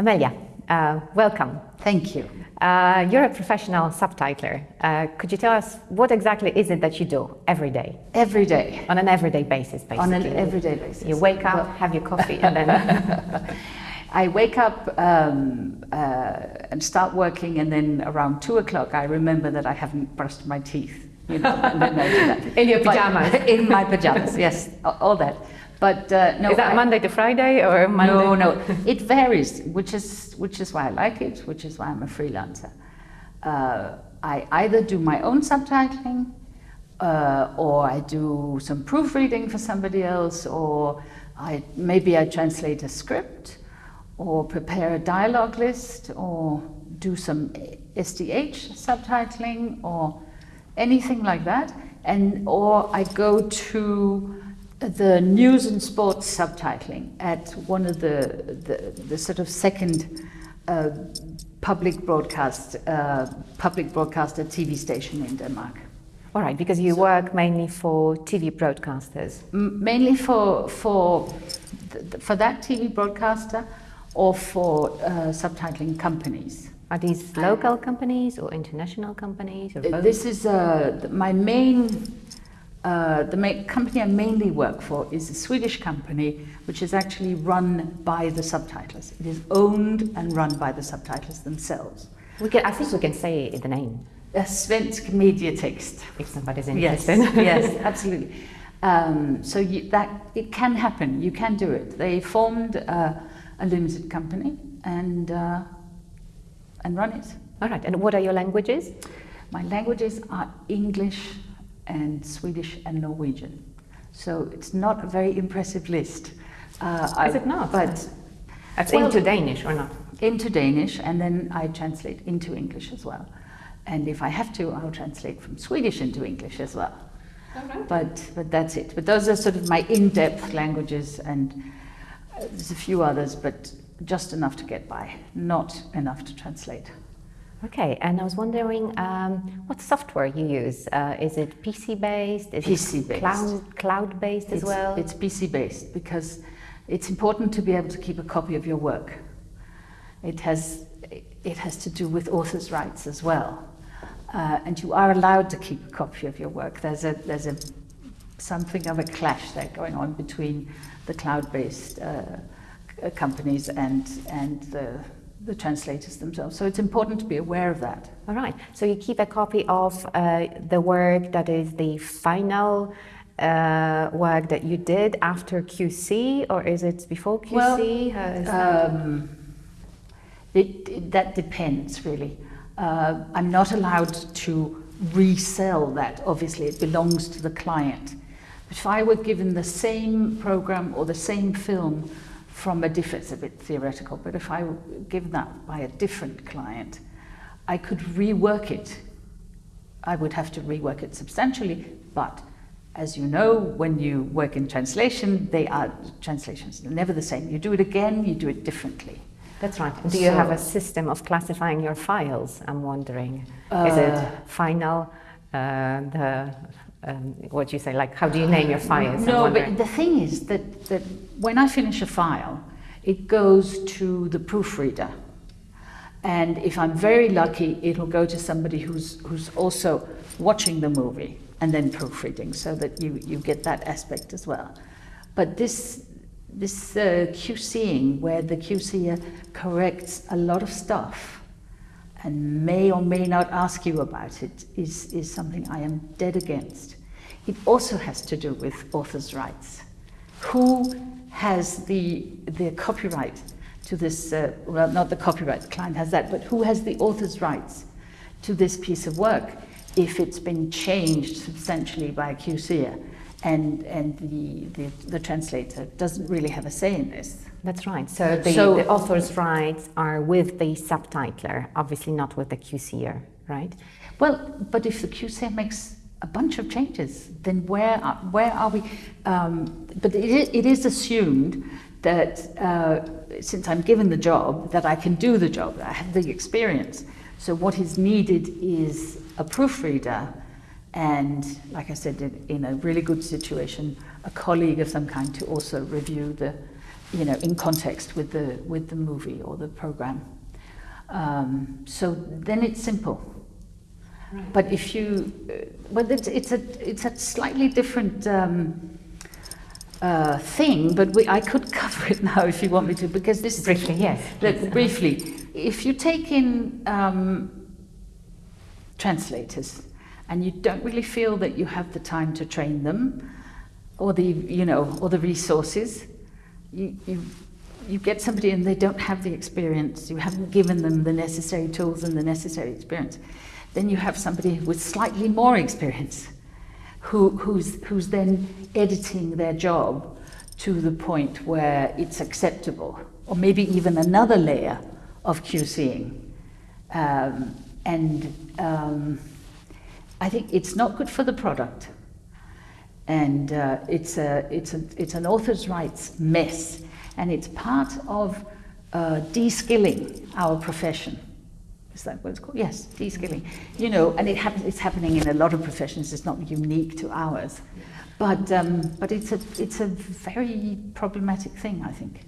Amelia, uh, welcome. Thank you. Uh, you're a professional subtitler. Uh, could you tell us what exactly is it that you do every day? Every day. On an everyday basis, basically. On an everyday basis. You wake up, well, have your coffee, and then. I wake up um, uh, and start working, and then around two o'clock, I remember that I haven't brushed my teeth. You know, in your pajamas. In my pajamas, yes, all that. But uh, no, is that I, Monday to Friday or Monday? No, no, it varies, which is which is why I like it, which is why I'm a freelancer. Uh, I either do my own subtitling, uh, or I do some proofreading for somebody else, or I maybe I translate a script, or prepare a dialogue list, or do some SDH subtitling, or anything like that, and or I go to the news and sports subtitling at one of the, the, the sort of second uh, public broadcast, uh, public broadcaster TV station in Denmark. All right, because you so, work mainly for TV broadcasters. mainly for, for, for that TV broadcaster or for uh, subtitling companies. Are these local companies or international companies? Or uh, this is uh, my main uh, the company I mainly work for is a Swedish company which is actually run by the subtitlers. It is owned and run by the subtitlers themselves. We can, I think we can say the name. A Svensk Medietext. If somebody's interested. Yes, yes absolutely. Um, so you, that it can happen. You can do it. They formed uh, a limited company and uh, and run it. All right. And what are your languages? My languages are English, and Swedish and Norwegian. So it's not a very impressive list. Uh, Is I, it not? But That's well, into Danish or not? Into Danish, and then I translate into English as well. And if I have to, I'll translate from Swedish into English as well. Okay. But but that's it. But those are sort of my in-depth languages, and uh, there's a few others, but just enough to get by, not enough to translate. Okay, and I was wondering um, what software you use. Uh, is it PC based? Is PC based. Cloud, cloud based as it's, well? It's PC based because it's important to be able to keep a copy of your work. It has, it has to do with author's rights as well. Uh, and you are allowed to keep a copy of your work. There's a, there's a, something of a clash there going on between the cloud based uh, companies and, and the the translators themselves. So it's important to be aware of that. All right. So you keep a copy of uh, the work that is the final uh, work that you did after QC, or is it before QC? Well, um, it, it, that depends really. Uh, I'm not allowed to resell that. Obviously, it belongs to the client. But if I were given the same program or the same film from a different, it's a bit theoretical, but if I were given that by a different client, I could rework it. I would have to rework it substantially, but as you know, when you work in translation, they are translations, they're never the same. You do it again, you do it differently. That's right. Do so, you have a system of classifying your files? I'm wondering. Uh, Is it uh, final, uh, the um, what do you say? Like, how do you name your files? No, but the thing is that, that when I finish a file, it goes to the proofreader. And if I'm very lucky, it'll go to somebody who's, who's also watching the movie and then proofreading so that you, you get that aspect as well. But this, this uh, QCing, where the QCer corrects a lot of stuff, and may or may not ask you about it is, is something I am dead against. It also has to do with author's rights. Who has the, the copyright to this, uh, well, not the copyright, the client has that, but who has the author's rights to this piece of work if it's been changed substantially by a QCer and, and the, the, the translator doesn't really have a say in this. That's right. So the, so the, author's rights are with the subtitler, obviously not with the QCer, right? Well, but if the QCer makes a bunch of changes, then where are, where are we? Um, but it is, it is assumed that uh, since I'm given the job, that I can do the job, I have the experience. So what is needed is a proofreader and, like I said, in, in a really good situation, a colleague of some kind to also review the you know, in context with the with the movie or the program. Um, so then it's simple. Right. But if you, uh, well, it's, it's a it's a slightly different. Um, uh, thing, but we, I could cover it now if you want me to, because this briefly, yes. Look, briefly, if you take in um, translators and you don't really feel that you have the time to train them, or the you know, or the resources, you, you, you get somebody and they don't have the experience, you haven't given them the necessary tools and the necessary experience, then you have somebody with slightly more experience who, who's, who's then editing their job to the point where it's acceptable, or maybe even another layer of QCing. Um, and um, I think it's not good for the product and uh, it's, a, it's, a, it's an author's rights mess, and it's part of uh, de-skilling our profession. Is that what it's called? Yes, de-skilling. You know, and it happens, it's happening in a lot of professions, it's not unique to ours. But, um, but it's, a, it's a very problematic thing, I think.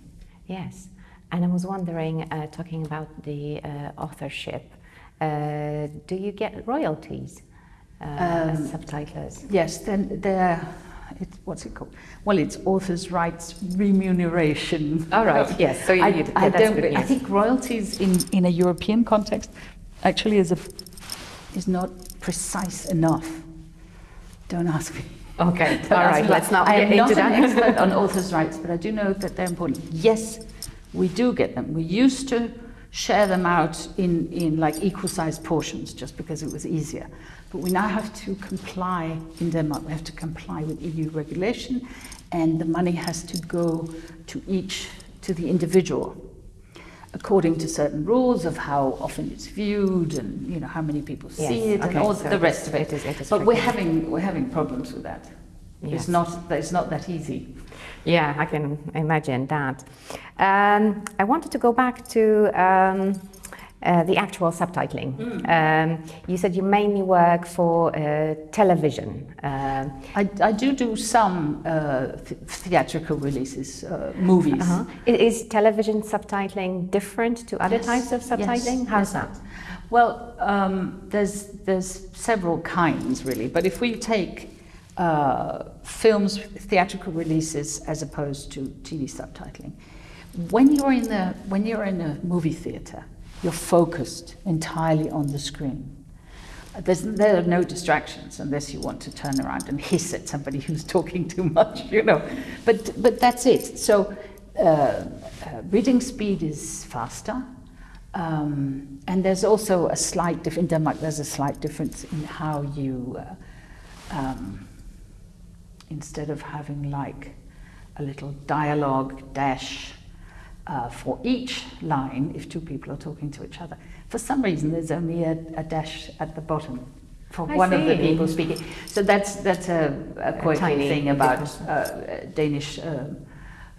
Yes, and I was wondering, uh, talking about the uh, authorship, uh, do you get royalties? uh, um, as subtitlers? Yes, then there. It, what's it called? Well, it's authors' rights remuneration. All right. yes. So you, I, yeah, I don't. I think royalties in in a European context actually is a is not precise enough. Don't ask me. Okay. All right. Let's not I am into not that. an expert on authors' rights, but I do know that they're important. Yes, we do get them. We used to share them out in, in like equal sized portions just because it was easier. But we now have to comply in Denmark, we have to comply with EU regulation and the money has to go to each, to the individual according to certain rules of how often it's viewed and you know how many people see yes, it okay, and all so the rest of it. it, is, it is but we're having we're having problems with that. Yes. It's not it's not that easy. Yeah, I can imagine that. Um, I wanted to go back to um, uh, the actual subtitling. Mm. Um, you said you mainly work for uh, television. Uh, I, I, do do some uh, th theatrical releases, uh, movies. -huh. Is television subtitling different to other yes. types of subtitling? Yes. How's yes. that? Well, um, there's there's several kinds really, but if we take uh, films, theatrical releases, as opposed to TV subtitling. When you're in the when you're in a movie theater, you're focused entirely on the screen. There's, there are no distractions unless you want to turn around and hiss at somebody who's talking too much, you know. But but that's it. So uh, uh, reading speed is faster. Um, and there's also a slight difference, in Denmark there's a slight difference in how you uh, um, instead of having like a little dialogue dash uh, for each line if two people are talking to each other. For some reason, there's only a, a dash at the bottom for I one see. of the people speaking. So that's that's a, a quirky thing about uh, Danish. Um,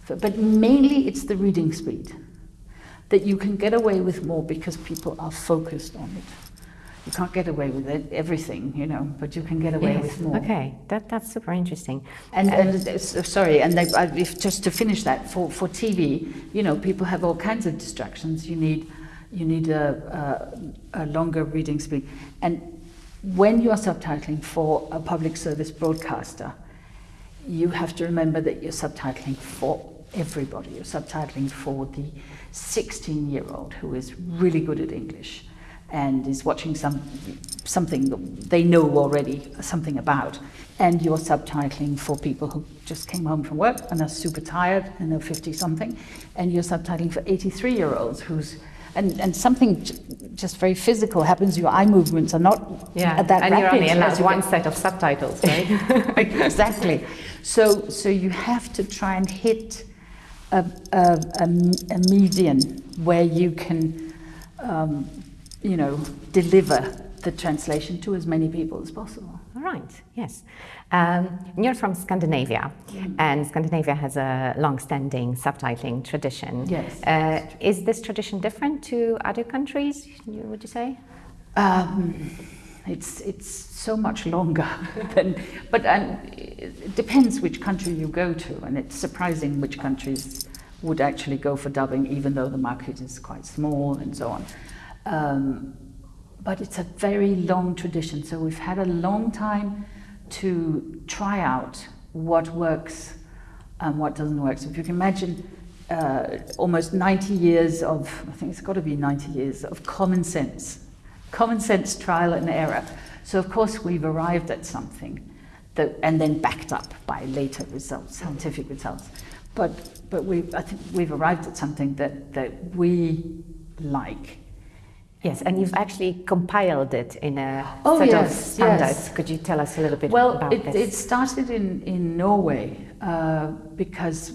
but mainly, it's the reading speed that you can get away with more because people are focused on it you can't get away with it, everything, you know, but you can get away yes. with more. Okay, that, that's super interesting. And, uh, and uh, sorry, and they, if, just to finish that, for, for TV, you know, people have all kinds of distractions. You need, you need a, a, a longer reading speed. And when you are subtitling for a public service broadcaster, you have to remember that you're subtitling for everybody. You're subtitling for the 16 year old who is really good at English and is watching some something they know already something about. And you're subtitling for people who just came home from work and are super tired and they're 50 something and you're subtitling for 83 year olds who's and, and something just very physical happens. Your eye movements are not yeah that and rapid you're only allowed one set of subtitles right? Exactly. So so you have to try and hit a, a, a, a median where you can um, you know, deliver the translation to as many people as possible. All right, yes. Um, you're from Scandinavia, mm. and Scandinavia has a long-standing subtitling tradition. Yes. Uh, is this tradition different to other countries, would you say? Um, it's, it's so much longer than, but um, it depends which country you go to, and it's surprising which countries would actually go for dubbing, even though the market is quite small and so on. Um, but it's a very long tradition, so we've had a long time to try out what works and what doesn't work. So if you can imagine uh, almost 90 years of, I think it's got to be 90 years of common sense, common sense trial and error. So of course we've arrived at something that, and then backed up by later results, scientific results. But, but we, I think we've arrived at something that, that we like. Yes, and you've actually compiled it in a oh, set yes, of standards. Yes. Could you tell us a little bit well, about it, this? it started in, in Norway uh, because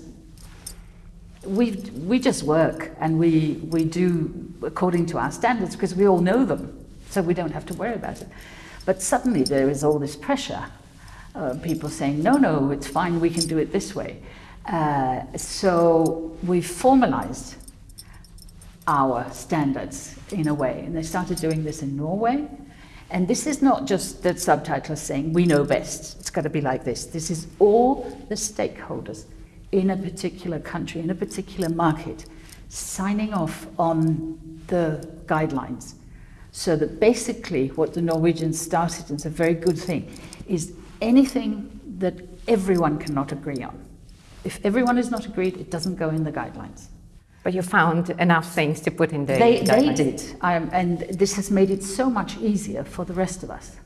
we we just work and we, we do according to our standards because we all know them, so we don't have to worry about it. But suddenly there is all this pressure. Uh, people saying, no, no, it's fine, we can do it this way. Uh, so we formalized our standards in a way. And they started doing this in Norway. And this is not just the subtitlers saying, we know best, it's got to be like this. This is all the stakeholders in a particular country, in a particular market, signing off on the guidelines. So that basically what the Norwegians started, and it's a very good thing, is anything that everyone cannot agree on. If everyone is not agreed, it doesn't go in the guidelines. But you found enough things to put in the They, they did, um, and this has made it so much easier for the rest of us.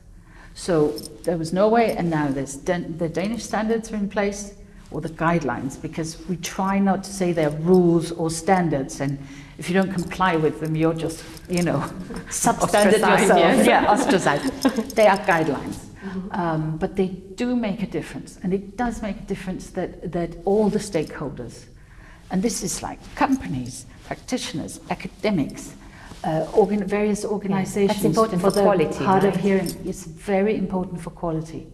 So there was Norway, and now there's Dan- the Danish standards are in place, or the guidelines, because we try not to say they're rules or standards, and if you don't comply with them, you're just, you know, substandard yourself. yes. Yeah, ostracized. they are guidelines. Um, but they do make a difference, and it does make a difference that, that all the stakeholders, and this is like companies, practitioners, academics, uh, organ- various organizations. That's important for the quality, hard of hearing. It's very important for quality.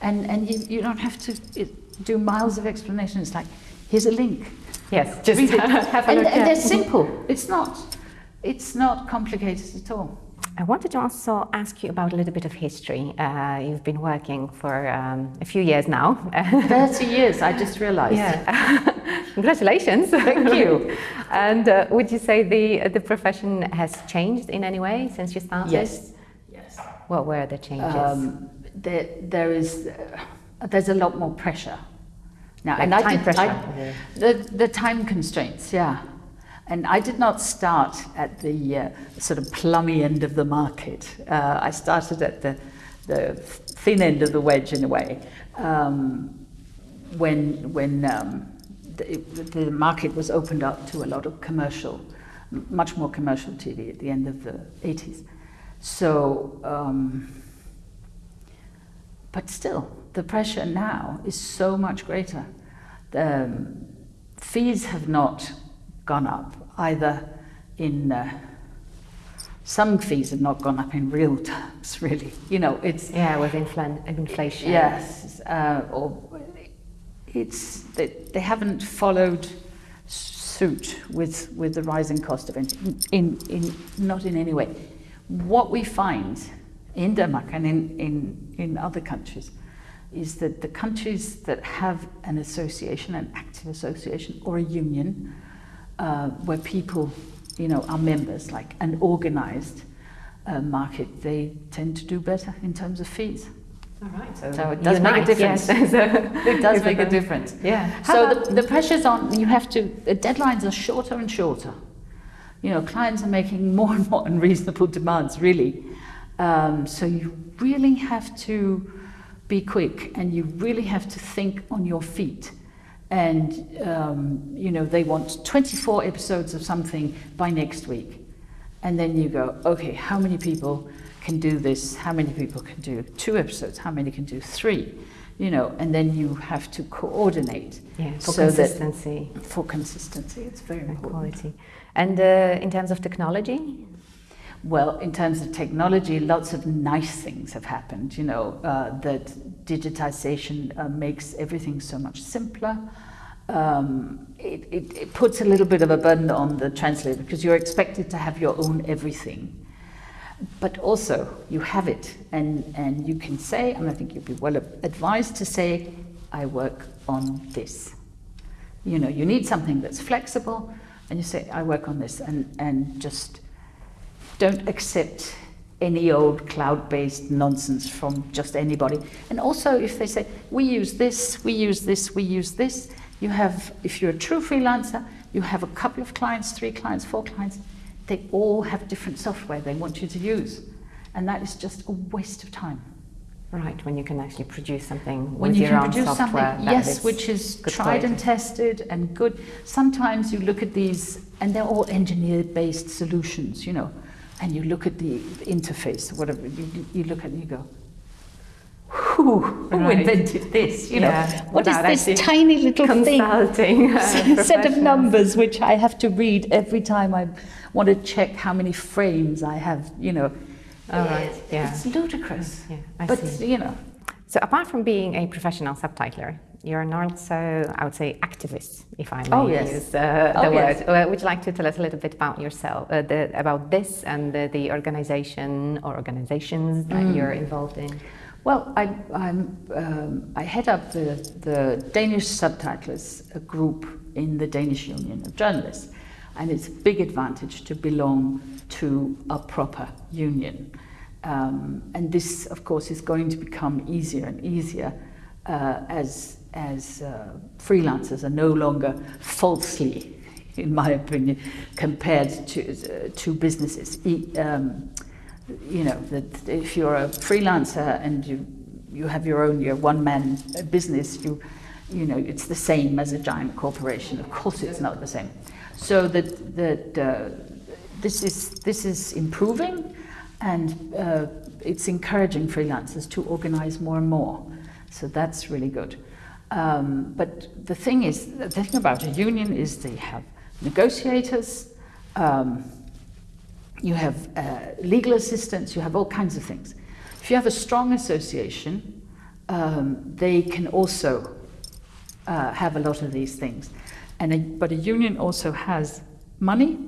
And, and you, you don't have to it, do miles of explanation. It's like, here's a link. Yes, just have a look. and yeah. they're simple. It's not, it's not complicated at all. I wanted to also ask you about a little bit of history. Uh, you've been working for um, a few years now. 30 years, I just realized. Yeah. Congratulations. Thank you. and uh, would you say the the profession has changed in any way since you started? Yes. Yes. What were the changes? Um, there, there is, uh, there's a lot more pressure now, Like and I time did, pressure, I- the the time constraints, yeah. And I did not start at the uh, sort of plummy end of the market. Uh, I started at the the thin end of the wedge in a way. Um, when when um, the, the market was opened up to a lot of commercial, much more commercial TV at the end of the 80s. So, um, but still, the pressure now is so much greater. The fees have not gone up either in. Uh, some fees have not gone up in real terms, really. You know, it's yeah, with infl- inflation. Yes, uh, or it's they, they haven't followed suit with with the rising cost of energy in, in not in any way. What we find in Denmark and in, in, in other countries is that the countries that have an association, an active association or a union, uh, where people, you know, are members, like an organized uh, market, they tend to do better in terms of fees. All right. So, So it does make a difference. Yes. It does make a difference. Yeah. How So about- the, the pressure's on, you have to, the deadlines are shorter and shorter. You know, clients are making more and more unreasonable demands, really. Um, so you really have to be quick and you really have to think on your feet. And, um, you know, they want 24 episodes of something by next week. And then you go, okay, how many people can do this? How many people can do two episodes? How many can do three? You know, and then you have to coordinate. Yeah, for so consistency for consistency, it's very and important. quality. And uh, in terms of technology, Well, in terms of technology, lots of nice things have happened. You know, uh, that digitization uh, makes everything so much simpler. Um, it, it, it puts a little bit of a burden on the translator because you're expected to have your own everything. But also, you have it, and, and you can say, and I think you'd be well advised to say, I work on this. You know, you need something that's flexible, and you say, I work on this, and, and just don't accept any old cloud-based nonsense from just anybody. And also, if they say, we use this, we use this, we use this, you have, if you're a true freelancer, you have a couple of clients, three clients, four clients, they all have different software they want you to use. And that is just a waste of time. Right, when you can actually produce something when with you your can own produce software. something, yes, is which is tried and tested and good. Sometimes you look at these, and they're all engineer-based solutions, you know, and you look at the interface, whatever you, you look at, it and you go, who, who Right. invented this? You Yeah, know, what is without this tiny little thing? Uh, set of numbers which I have to read every time I want to check how many frames I have, you know. All right, yeah. It's ludicrous. Yeah, I but, see. you know, So apart from being a professional subtitler, you're an also, I would say, activist, if I may Oh, yes. use uh, the Oh, word. yes. Uh, would you like to tell us a little bit about yourself, uh, the, about this and the, the organization or organizations that Mm. you're involved in? Well, I, I'm, um, I head up the, the Danish subtitlers a group in the Danish Union of Journalists, and it's a big advantage to belong to a proper union. Um, and this, of course, is going to become easier and easier uh, as, as uh, freelancers are no longer falsely, in my opinion, compared to, uh, to businesses. E- um, you know that if you're a freelancer and you you have your own your one man business you you know it's the same as a giant corporation. Of course it's not the same. So that that uh, this is this is improving and uh, it's encouraging freelancers to organize more and more. So that's really good um, but the thing is the thing about a union is they have negotiators um, you have uh, legal assistance, you have all kinds of things. If you have a strong association, um, they can also uh, have a lot of these things. And a, but a union also has money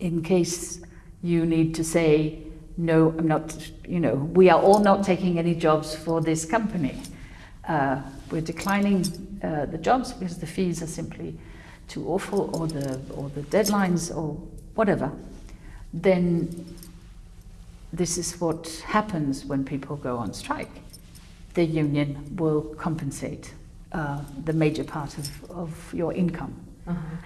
in case you need to say, no, I'm not, you know, we are all not taking any jobs for this company. Uh, we're declining uh, the jobs because the fees are simply too awful or the, or the deadlines or whatever, then this is what happens when people go on strike. The union will compensate uh, the major part of, of your income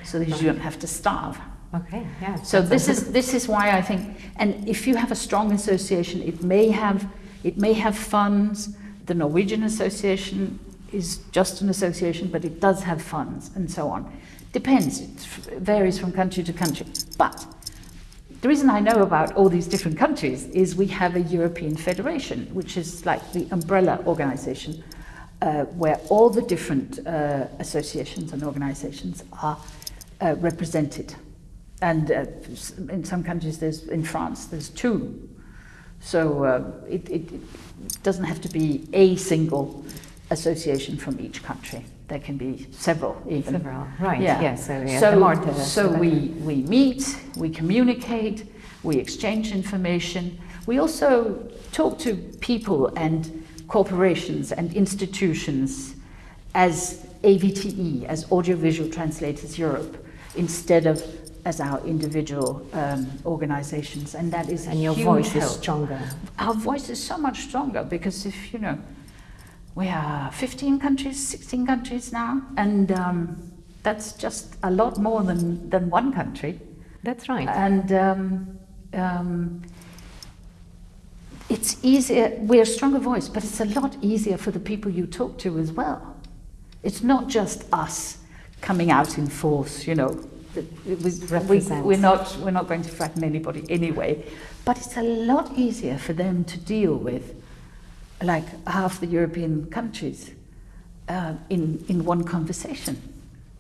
so that you don't have to starve. Okay, yeah. So this is this is why I think, and if you have a strong association, it may have it may have funds. The Norwegian Association is just an association, but it does have funds and so on. Depends. It varies from country to country. But the reason I know about all these different countries is we have a European Federation, which is like the umbrella organization, uh, where all the different uh, associations and organizations are uh, represented. And uh, in some countries, there's in France, there's two. So uh, it, it, it doesn't have to be a single association from each country. There can be several, even. Several, right, Yeah. yeah, so, yeah, so, so we, we meet, we communicate, we exchange information. We also talk to people and corporations and institutions as AVTE, as Audiovisual Translators Europe, instead of as our individual um, organizations. And that is a and your voice is stronger. Our voice is so much stronger because if you know, we are 15 countries, 16 countries now, and um, that's just a lot more than, than one country. That's right. And um, um, it's easier, we're a stronger voice, but it's a lot easier for the people you talk to as well. It's not just us coming out in force, you know. We, we're, not, we're not going to frighten anybody anyway, but it's a lot easier for them to deal with, like half the European countries, uh, in, in one conversation.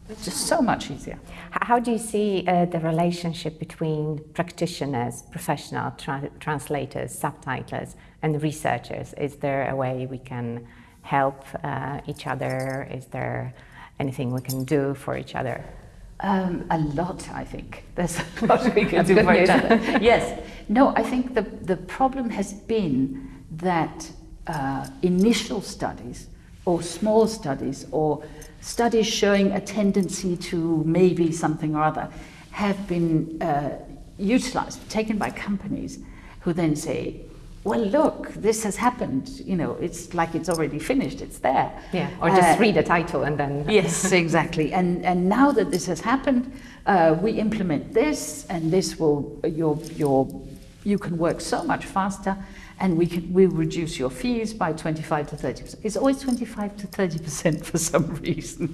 It's just so much easier. How do you see uh, the relationship between practitioners, professional tra- translators, subtitlers, and researchers? Is there a way we can help uh, each other? Is there anything we can do for each other? Um, a lot, I think. There's a lot we can do for each other. yes. No, I think the, the problem has been that uh, initial studies or small studies or studies showing a tendency to maybe something or other have been uh, utilized, taken by companies who then say, well, look, this has happened. You know, it's like it's already finished. It's there. Yeah. Or just Uh, read the title and then. yes, exactly. And and now that this has happened, uh, we implement this, and this will your your you can work so much faster, and we can we reduce your fees by twenty five to thirty percent. It's always twenty five to thirty percent for some reason.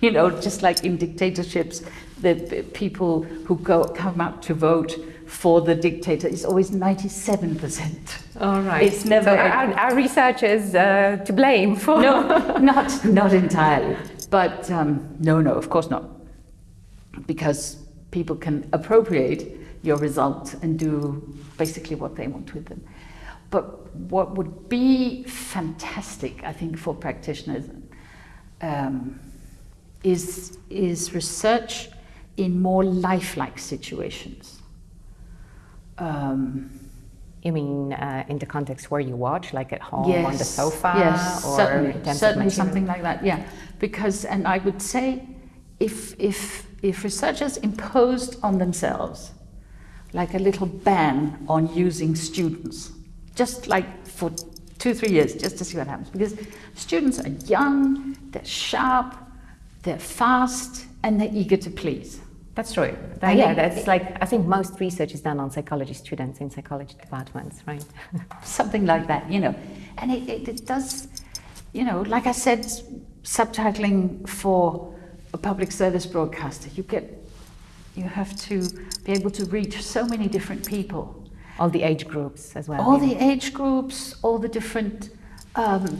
you know, just like in dictatorships, the people who go come out to vote for the dictator is always ninety seven percent. All right. It's never So our, our research is uh, to blame for. no, not not entirely. But um, no, no, of course not, because people can appropriate your result and do basically what they want with them. But what would be fantastic, I think, for practitioners um, is is research in more lifelike situations. Um, You mean uh, in the context where you watch, like at home on the sofa, yes, or certainly, in terms of certainly something like that. Yeah, because and I would say, if if if researchers imposed on themselves, like a little ban on using students, just like for two three years, just to see what happens, because students are young, they're sharp, they're fast, and they're eager to please. That's true. That- yeah, that's like I think most research is done on psychology students in psychology departments, right? something like that, you know. And it, it, it does, you know, like I said, subtitling for a public service broadcaster, you get, you have to be able to reach so many different people. All the age groups as well. All yeah. the age groups, all the different, um,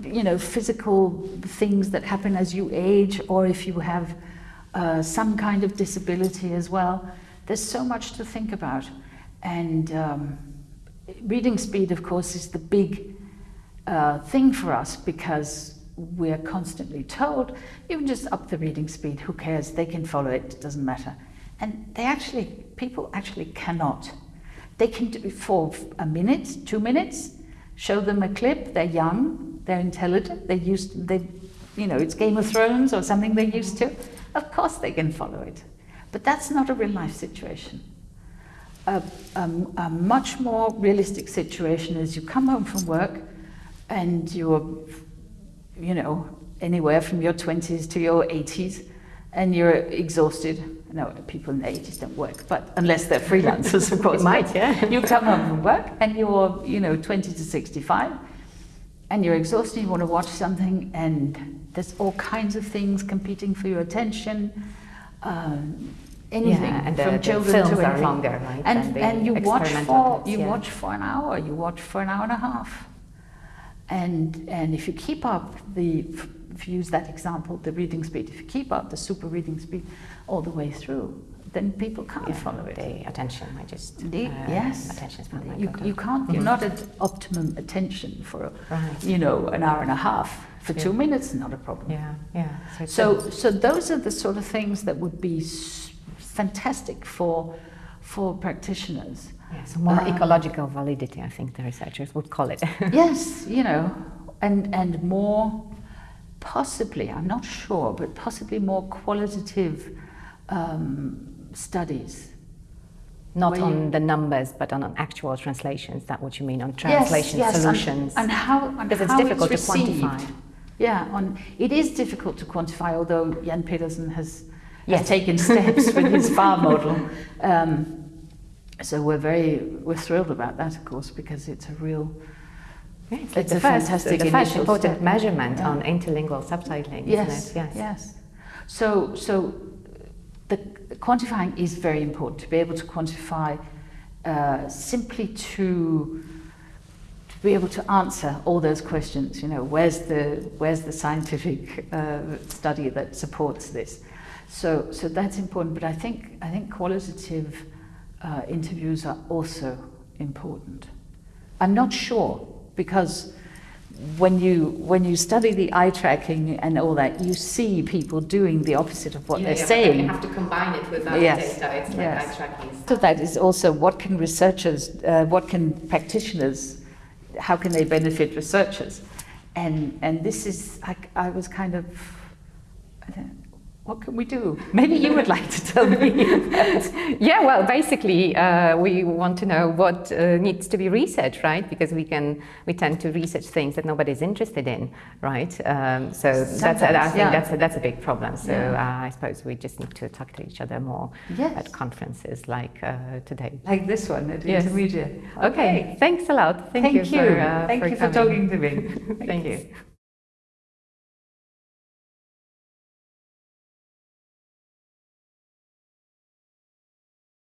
you know, physical things that happen as you age, or if you have uh, some kind of disability as well. There's so much to think about. And um, reading speed, of course, is the big uh, thing for us because we're constantly told you can just up the reading speed, who cares? They can follow it, it doesn't matter. And they actually, people actually cannot. They can do it for a minute, two minutes, show them a clip, they're young, they're intelligent, they're used, they, you know, it's Game of Thrones or something they're used to. Of course they can follow it. But that's not a real life situation. A, a, a much more realistic situation is you come home from work and you're, you know, anywhere from your 20s to your 80s and you're exhausted. No, people in the 80s don't work, but unless they're freelancers, of course. Might, yeah. You come home from work and you're, you know, 20 to 65 and you're exhausted, you want to watch something, and there's all kinds of things competing for your attention. Um, anything Yeah, and the- from the children to are anything. longer, right, And, and you watch for you yeah. watch for an hour, you watch for an hour and a half, and and if you keep up the if you use that example, the reading speed, if you keep up the super reading speed all the way through, then people can't Yeah, follow it. The attention, I just. Indeed, uh, yes. Attention span. You, you can't, you're not at optimum attention for, Right. you know, an hour and a half. For two minutes, not a problem. Yeah, yeah. So, So, so those are the sort of things that would be fantastic for, for practitioners. yeah, so more uh, ecological validity, I think the researchers would call it. yes, you know, and, and more, possibly, I'm not sure, but possibly more qualitative um, studies. Not on you- the numbers, but on, on actual translations. That what you mean on Yes, translation yes, and- solutions. And, how, and Because it's how difficult to quantify. Yeah, on, it is difficult to quantify, although Jan Pedersen has, Yes. has taken steps with his FAR model. Um, so we're very, we're thrilled about that, of course, because it's a real, Yeah, it's, It's a the first, fantastic the first important step. measurement Yeah. on interlingual subtitling, yes, isn't it? yes. So, so the quantifying is very important to be able to quantify uh, simply to to be able to answer all those questions. You know, where's the where's the scientific uh, study that supports this? So, so that's important. But I think I think qualitative uh, interviews are also important. I'm not sure because when you when you study the eye tracking and all that, you see people doing the opposite of what they're saying. You have to combine it with other Yes, data. It's like yes. eye tracking. So that is also what can researchers, uh, what can practitioners, how can they benefit researchers? and and this is like I was kind of. I don't, what can we do? Maybe you would like to tell me. yeah, well, basically, uh, we want to know what uh, needs to be researched, right? Because we can, we tend to research things that nobody's interested in, right? Um, so that's, I think yeah. that's a, that's a big problem. So Yeah. uh, I suppose we just need to talk to each other more Yes. at conferences like uh, today. like this one at Yes. Intermedia. Okay, thanks a lot. Thank, Thank, you. For, uh, Thank for you for coming. talking to me. Thank you.